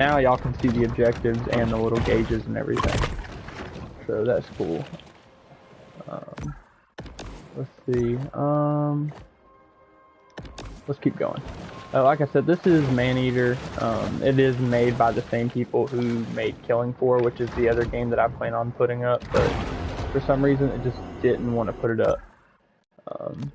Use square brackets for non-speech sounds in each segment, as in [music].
now y'all can see the objectives and the little gauges and everything. So that's cool. Um, let's see. Um, let's keep going. Uh, like I said, this is Maneater. Um, it is made by the same people who made Killing Floor, which is the other game that I plan on putting up, but for some reason it just didn't want to put it up. Um,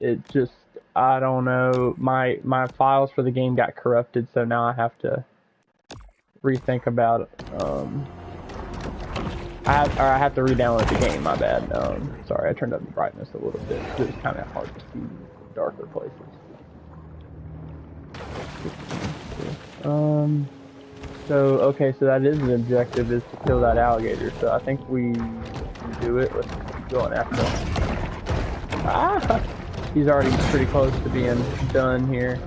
it just, I don't know, my, my files for the game got corrupted, so now I have to rethink about. Um, I have, I have to re-download the game, my bad. Um, sorry, I turned up the brightness a little bit. It was kind of hard to see darker places. Um, so, okay, so that is the objective, is to kill that alligator. So I think we do it. Let's keep going after him. Ah! He's already pretty close to being done here.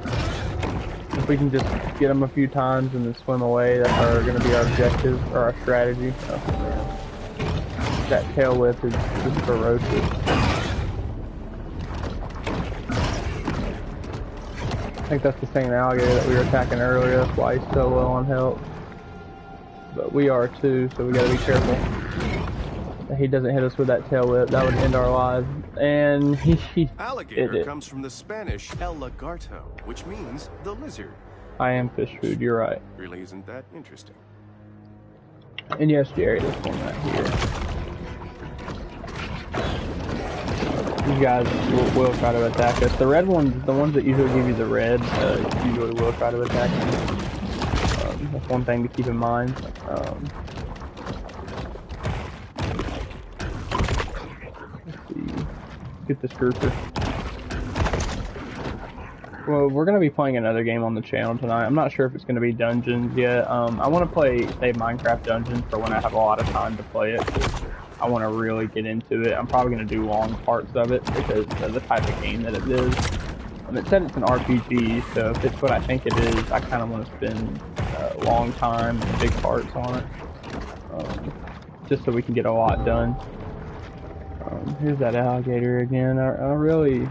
If we can just get him a few times and then swim away, that's our, gonna be our objective, or our strategy. Oh, that tail whip is just ferocious. I think that's the same alligator that we were attacking earlier, that's why he's so low on health. But we are too, so we gotta be careful. He doesn't hit us with that tail whip, that would end our lives. And [laughs] he... he alligator comes from the Spanish El Lagarto, which means the lizard. I am fish food, you're right. Really isn't that interesting. And yes, Jerry, this one right here. These guys will, will, try to attack us. The red ones, the ones that usually give you the red, uh, usually will try to attack you. Um, that's one thing to keep in mind. Um, let's see. Get this grouper. Well, we're going to be playing another game on the channel tonight. I'm not sure if it's going to be Dungeons yet. Um, I want to play, say, Minecraft Dungeons for when I have a lot of time to play it. I want to really get into it. I'm probably going to do long parts of it because of the type of game that it is. Um, it said it's an RPG, so if it's what I think it is, I kind of want to spend a long time and big parts on it. Um, just so we can get a lot done. Um, here's that alligator again. I, I really...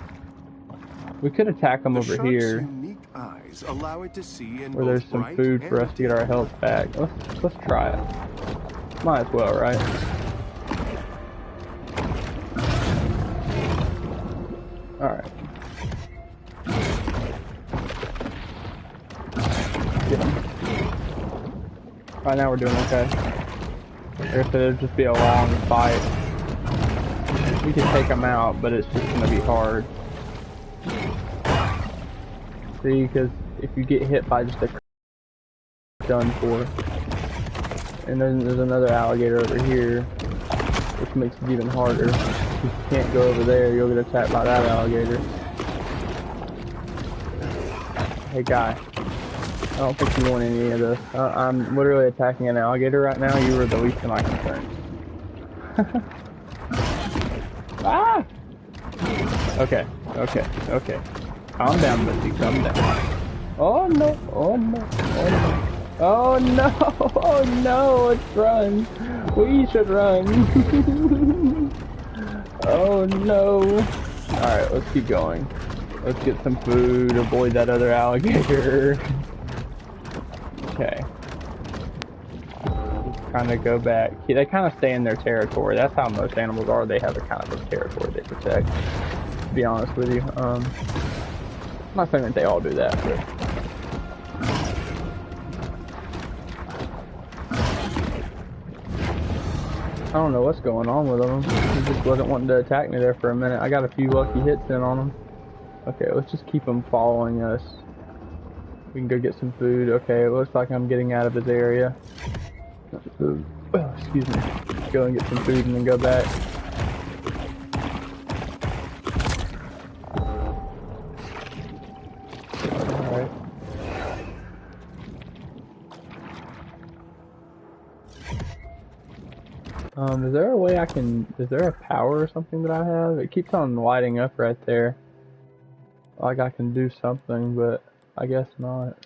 We could attack him the over here. where there's some food for us to get our health back. Let's, let's try it. Might as well, right? Alright. Get him. Right now we're doing okay. If it'd just be a long fight. We can take them out, but it's just gonna be hard. See, because if you get hit by just a done for. And then there's another alligator over here, which makes it even harder you can't go over there, you'll get attacked by that alligator. Hey guy, I don't think you want any of this. I'm literally attacking an alligator right now, you were the least of my concerns. [laughs] ah! Okay, okay, okay. Calm down, Missy, calm down. Oh no, oh no, oh no. Oh no, [laughs] oh no, let's run. We should run. [laughs] Oh no! Alright, let's keep going. Let's get some food, avoid that other alligator. [laughs] okay. Kind of go back. They kind of stay in their territory. That's how most animals are. They have a kind of a territory they protect. To be honest with you. Um, I'm not saying that they all do that, but I don't know what's going on with them. He just wasn't wanting to attack me there for a minute. I got a few lucky hits in on him. Okay, let's just keep him following us. We can go get some food. Okay, it looks like I'm getting out of his area. Oh, excuse me. Go and get some food and then go back. Um, is there a way I can, is there a power or something that I have? It keeps on lighting up right there. Like I can do something, but I guess not.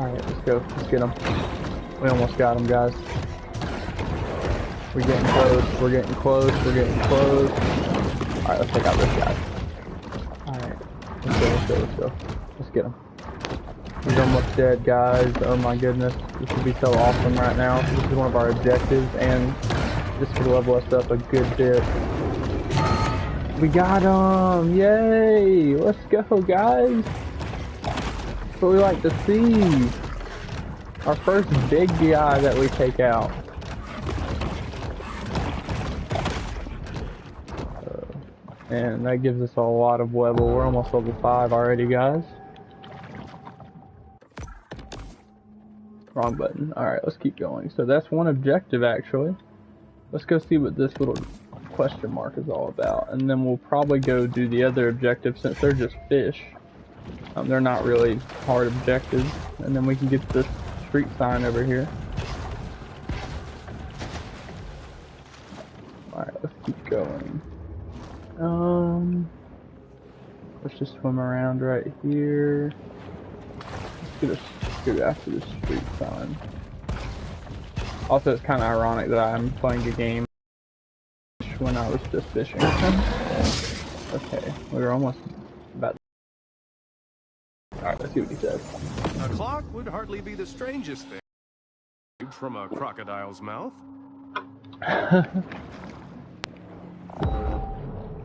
Alright, let's go. Let's get them. We almost got them, guys. We're getting close. We're getting close. We're getting close. Alright, let's take out this guy. Alright. Let's go, let's go, let's go. Let's get him. He's almost dead, guys. Oh my goodness. This would be so awesome right now. This is one of our objectives, and this could level us up a good bit. We got him! Yay! Let's go, guys! That's what we like to see. Our first big guy that we take out. Uh, and that gives us a lot of level. We're almost level 5 already, guys. Wrong button. Alright, let's keep going. So that's one objective, actually. Let's go see what this little question mark is all about. And then we'll probably go do the other objective since they're just fish. Um, they're not really hard objectives. And then we can get this street sign over here. Alright, let's keep going. Um, let's just swim around right here. Let's get, a, get after the street sign. Also, it's kind of ironic that I'm playing a game when I was just fishing. okay, we were almost. Alright, let's see what he says. A clock would hardly be the strangest thing from a crocodile's mouth. [laughs]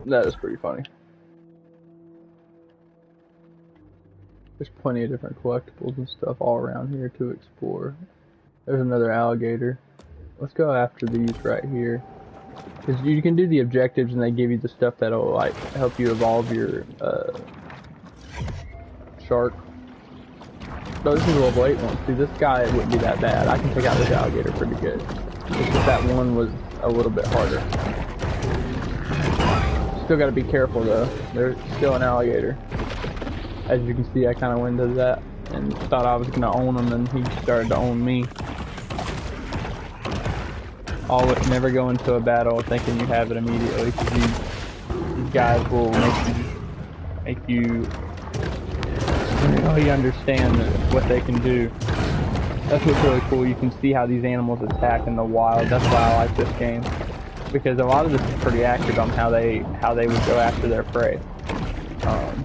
that is pretty funny. There's plenty of different collectibles and stuff all around here to explore. There's another alligator. Let's go after these right here. Because you can do the objectives and they give you the stuff that'll like help you evolve your uh, shark. So this is a level 8 one. See, this guy wouldn't be that bad. I can take out this alligator pretty good. It's just that one was a little bit harder. Still gotta be careful though. There's still an alligator. As you can see, I kind of went into that and thought I was gonna own him and he started to own me. Always never go into a battle thinking you have it immediately because these guys will make you, make you really understand what they can do. That's what's really cool. You can see how these animals attack in the wild. That's why I like this game because a lot of this is pretty accurate on how they how they would go after their prey. Um,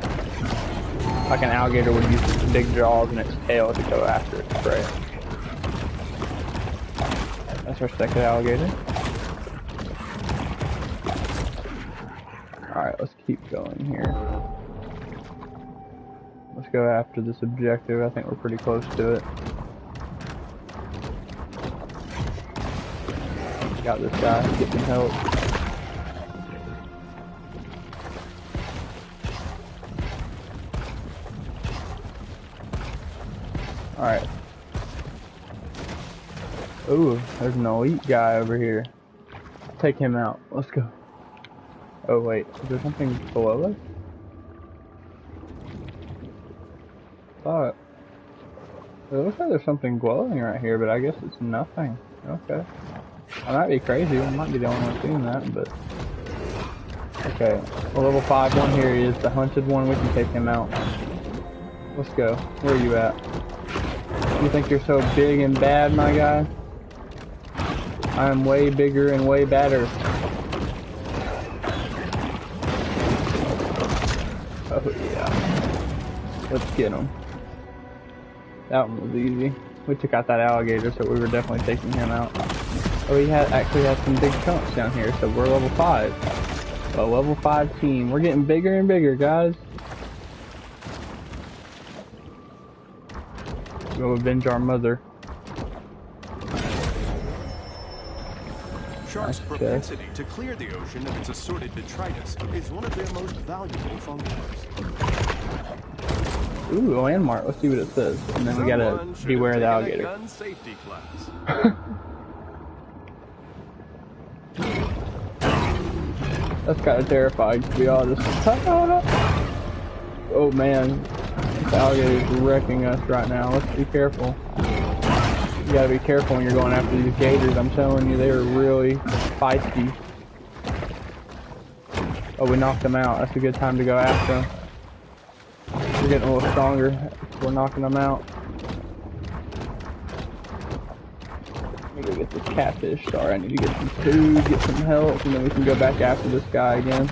like an alligator would use its big jaws and its tail to go after its prey. That's our second alligator. Alright, let's keep going here. Let's go after this objective. I think we're pretty close to it. Got this guy. Get some help. Alright. Ooh, there's an elite guy over here. Take him out. Let's go. Oh wait, is there something below us? It looks like there's something glowing right here, but I guess it's nothing. Okay. I might be crazy, I might be the only one seeing that, but... Okay, well, level 5 one here is the hunted one, we can take him out. Let's go. Where are you at? You think you're so big and bad, my guy? I am way bigger and way badder. Oh yeah. Let's get him. That one was easy. We took out that alligator, so we were definitely taking him out. Oh, he had actually has some big chunks down here, so we're level 5. A level 5 team. We're getting bigger and bigger, guys. Go avenge our mother. Sharks' propensity to clear the ocean of its assorted detritus is one of their most valuable functions. Ooh, a landmark. Let's see what it says. And then we gotta beware of the alligator. Gun safety class. [laughs] That's kind of terrifying, to be honest. oh man, this alligator is wrecking us right now. Let's be careful. You gotta be careful when you're going after these gators. I'm telling you, they are really feisty. Oh, we knocked them out. That's a good time to go after them. Getting a little stronger. We're knocking them out. Let me go get this catfish. Sorry, I need to get some food, get some help, and then we can go back after this guy again.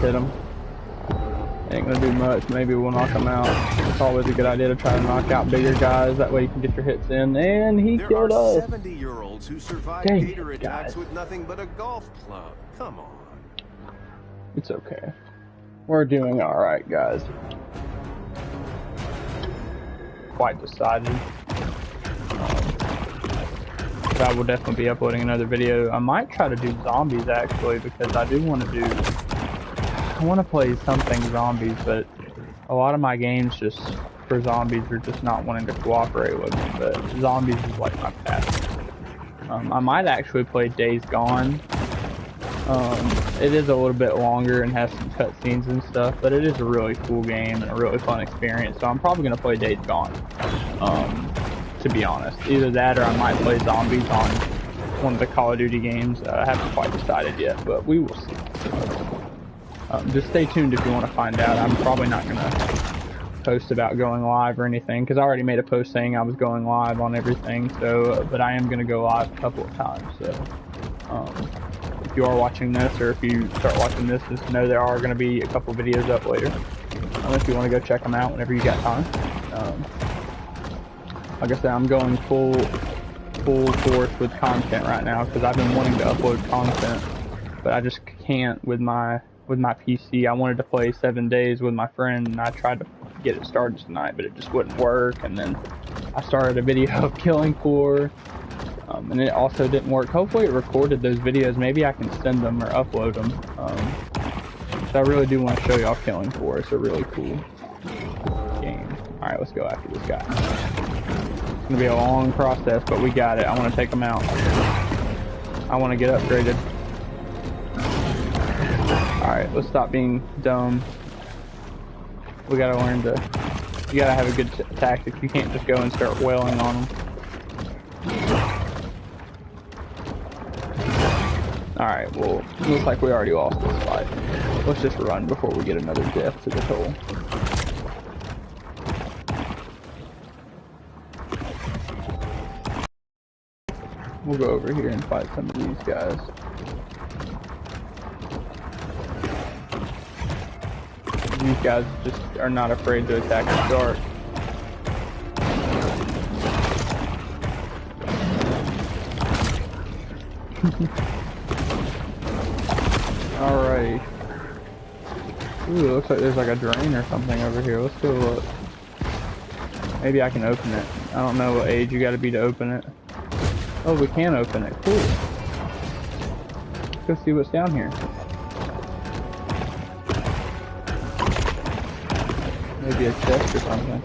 Hit him. Gonna do much. Maybe we'll knock him out. It's always a good idea to try to knock out bigger guys. That way you can get your hits in. And he There killed us. 70-year-olds who survive Dang gator attacks guys. with nothing but a golf club. Come on. It's okay. We're doing alright, guys. Quite decided. Um, I will definitely be uploading another video. I might try to do zombies actually because I do want to do. I want to play something zombies, but a lot of my games just for zombies are just not wanting to cooperate with me. But zombies is like my passion. Um, I might actually play Days Gone um, it is a little bit longer and has some cutscenes and stuff, but it is a really cool game and a really fun experience. So I'm probably gonna play Days Gone. Um, to be honest, either that or I might play Zombies on one of the Call of Duty games. Uh, I haven't quite decided yet, but we will see. Um, just stay tuned if you want to find out. I'm probably not gonna post about going live or anything because I already made a post saying I was going live on everything. So, but I am gonna go live a couple of times. So. Um, if you are watching this or if you start watching this, just know there are going to be a couple videos up later. Um, if you want to go check them out whenever you got time. Um, like I said, I'm going full full force with content right now because I've been wanting to upload content, but I just can't with my with my PC. I wanted to play seven days with my friend, and I tried to get it started tonight, but it just wouldn't work. And then I started a video [laughs] of Killing Floor. Um, and it also didn't work. Hopefully it recorded those videos. Maybe I can send them or upload them. Um, so I really do want to show y'all Killing Floor. It's a really cool game. Alright, let's go after this guy. It's to be a long process, but we got it. I want to take him out. I want to get upgraded. Alright, let's stop being dumb. We got to learn to... You got to have a good tactic. You can't just go and start wailing on them. Alright, well, looks like we already lost this fight. Let's just run before we get another death to the toll. We'll go over here and fight some of these guys. These guys just are not afraid to attack the dark. [laughs] Alright. Ooh, it looks like there's like a drain or something over here. Let's go look. Maybe I can open it. I don't know what age you gotta be to open it. Oh, we can open it. Cool. Let's go see what's down here. Maybe a chest or something.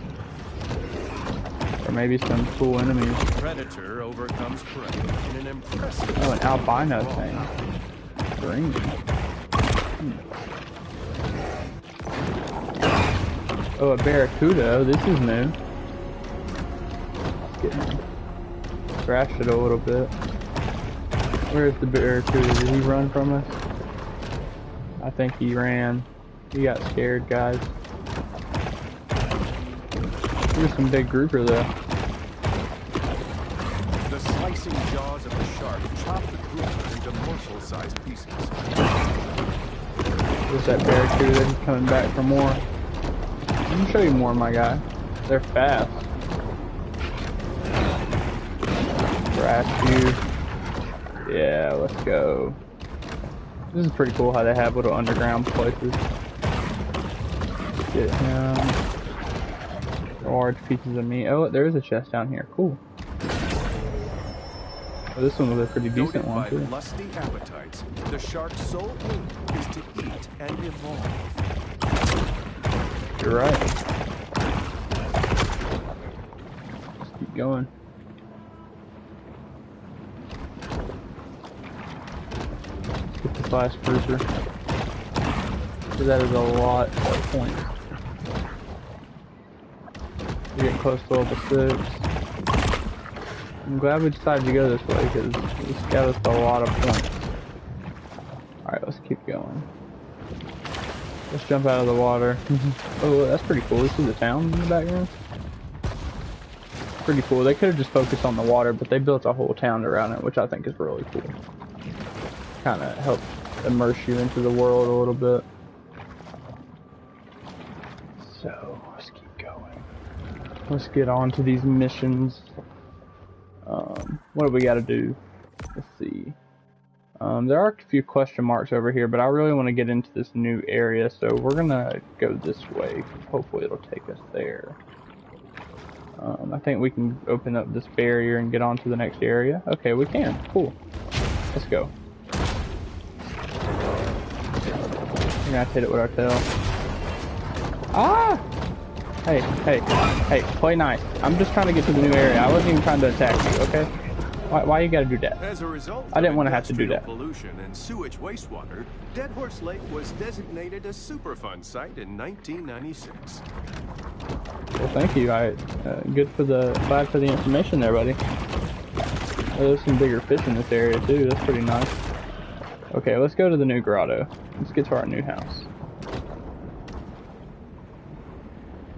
Or maybe some cool enemies. Predator overcomes prey in an impressive. Oh, an albino thing. Green. Hmm. Oh, a barracuda. Oh, this is new. Let's. Scratch it a little bit. Where's the barracuda? Did he run from us? I think he ran. He got scared, guys. There's some big grouper though. The slicing jaws of the shark chop the grouper into morsel-sized pieces. There's that barracuda he's coming back for more. Let me show you more, my guy. They're fast. Crash you. Yeah, let's go. This is pretty cool how they have little underground places. Get him. Large pieces of meat. Oh, there is a chest down here. Cool. Oh, this one was a pretty decent one too. lusty appetites, the shark's sole aim is to eat and evolve. You're right. Let's keep going. Let's get the flash cruiser. That is a lot of points. We're getting close to level 6. I'm glad we decided to go this way because this got us a lot of points. Alright, let's keep going. Let's jump out of the water. Mm-hmm. oh, that's pretty cool. This is the town in the background. pretty cool. They could have just focused on the water, but they built a whole town around it, which I think is really cool. Kind of helps immerse you into the world a little bit. So, let's keep going. Let's get on to these missions. Um, what do we got to do? Let's see. Um, there are a few question marks over here, but I really want to get into this new area, so we're going to go this way. Hopefully it'll take us there. Um, I think we can open up this barrier and get on to the next area. Okay, we can. Cool. Let's go. We're gonna hit it with our tail. Ah! Hey, hey, hey, play nice. I'm just trying to get to the new area. I wasn't even trying to attack you, okay? Why, why you gotta do that? As a result, I didn't want to have to do that. Pollution and sewage wastewater. Dead Horse Lake was designated a Superfund site in 1996. Well, thank you. I uh, good for the glad for the information there, buddy. there's some bigger fish in this area too. That's pretty nice. Okay, let's go to the new grotto. Let's get to our new house.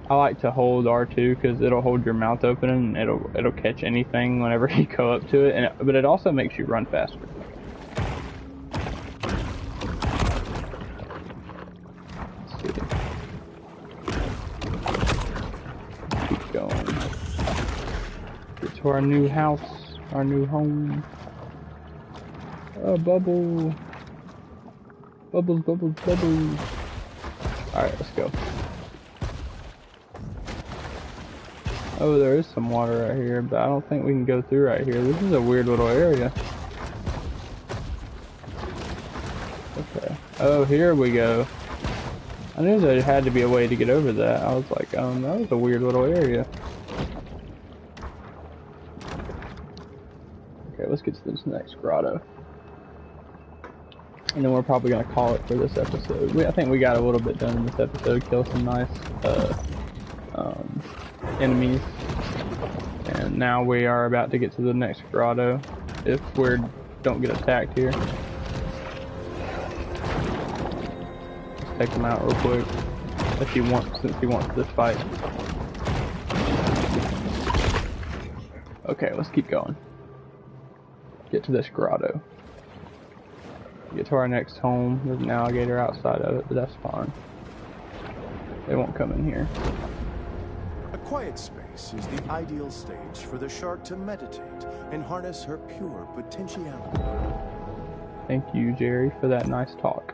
I like to hold R2 because it'll hold your mouth open and it'll it'll catch anything whenever [laughs] you go up to it, and it, but it also makes you run faster. Keep going. Get to our new house, our new home. Oh, bubble. Bubbles, bubbles, bubbles. Alright, let's go. Oh, there is some water right here, but I don't think we can go through right here. This is a weird little area. Okay. Oh, here we go. I knew there had to be a way to get over that. I was like, um, that was a weird little area. Okay, let's get to this next grotto. And then we're probably going to call it for this episode. We, I think we got a little bit done in this episode. Kill some nice, uh, um, enemies. And now we are about to get to the next grotto. If we don't get attacked here. Let's take him out real quick. If he wants, since he wants this fight. Okay, let's keep going. Get to this grotto. Get to our next home. There's an alligator outside of it, but that's fine. They won't come in here. Quiet space is the ideal stage for the shark to meditate and harness her pure potentiality. Thank you, Jerry, for that nice talk.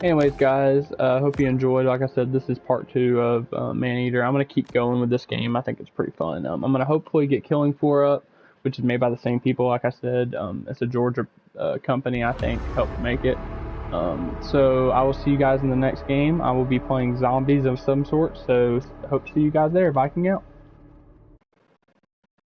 Anyways, guys, I uh, hope you enjoyed. Like I said, this is part two of uh, Maneater. I'm going to keep going with this game. I think it's pretty fun. Um, I'm going to hopefully get Killing Floor up, which is made by the same people, like I said. Um, it's a Georgia uh, company, I think, helped make it. Um, so I will see you guys in the next game. I will be playing zombies of some sort. So hope to see you guys there. Viking out.